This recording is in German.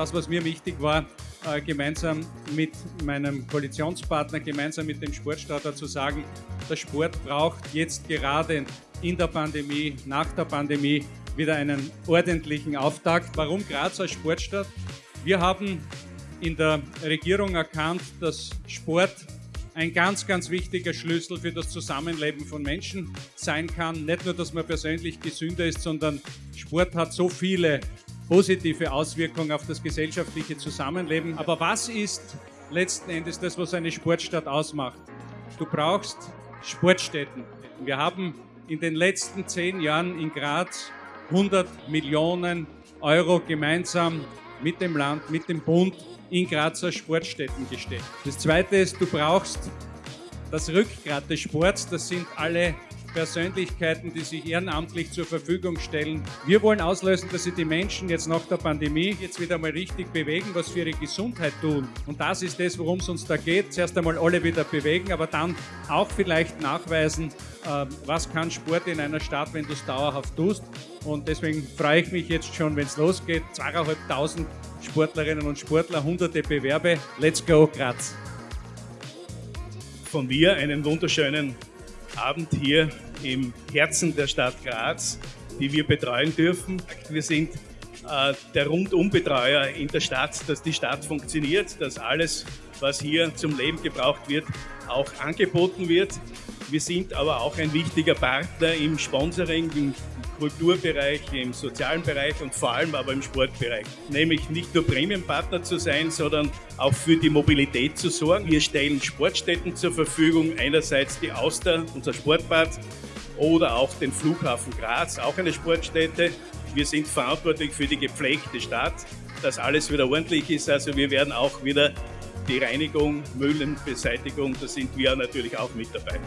das, was mir wichtig war, äh, gemeinsam mit meinem Koalitionspartner, gemeinsam mit dem Sportstaater zu sagen, der Sport braucht jetzt gerade in der Pandemie, nach der Pandemie wieder einen ordentlichen Auftakt. Warum Graz als Sportstadt? Wir haben in der Regierung erkannt, dass Sport ein ganz, ganz wichtiger Schlüssel für das Zusammenleben von Menschen sein kann. Nicht nur, dass man persönlich gesünder ist, sondern Sport hat so viele positive Auswirkungen auf das gesellschaftliche Zusammenleben. Aber was ist letzten Endes das, was eine Sportstadt ausmacht? Du brauchst Sportstätten. Wir haben in den letzten zehn Jahren in Graz 100 Millionen Euro gemeinsam mit dem Land, mit dem Bund in Grazer Sportstätten gesteckt. Das Zweite ist, du brauchst das Rückgrat des Sports. Das sind alle Persönlichkeiten, die sich ehrenamtlich zur Verfügung stellen. Wir wollen auslösen, dass sich die Menschen jetzt nach der Pandemie jetzt wieder mal richtig bewegen, was für ihre Gesundheit tun. Und das ist das, worum es uns da geht. Zuerst einmal alle wieder bewegen, aber dann auch vielleicht nachweisen, ähm, was kann Sport in einer Stadt, wenn du es dauerhaft tust. Und deswegen freue ich mich jetzt schon, wenn es losgeht. Zweieinhalbtausend Sportlerinnen und Sportler, hunderte Bewerbe. Let's go, Graz! Von mir einen wunderschönen Abend hier im Herzen der Stadt Graz, die wir betreuen dürfen. Wir sind äh, der Rundumbetreuer in der Stadt, dass die Stadt funktioniert, dass alles, was hier zum Leben gebraucht wird, auch angeboten wird. Wir sind aber auch ein wichtiger Partner im Sponsoring, im Kulturbereich, im sozialen Bereich und vor allem aber im Sportbereich. Nämlich nicht nur Prämienpartner zu sein, sondern auch für die Mobilität zu sorgen. Wir stellen Sportstätten zur Verfügung, einerseits die Auster, unser Sportbad, oder auch den Flughafen Graz, auch eine Sportstätte. Wir sind verantwortlich für die gepflegte Stadt, dass alles wieder ordentlich ist. Also wir werden auch wieder die Reinigung, Müllenbeseitigung, da sind wir natürlich auch mit dabei.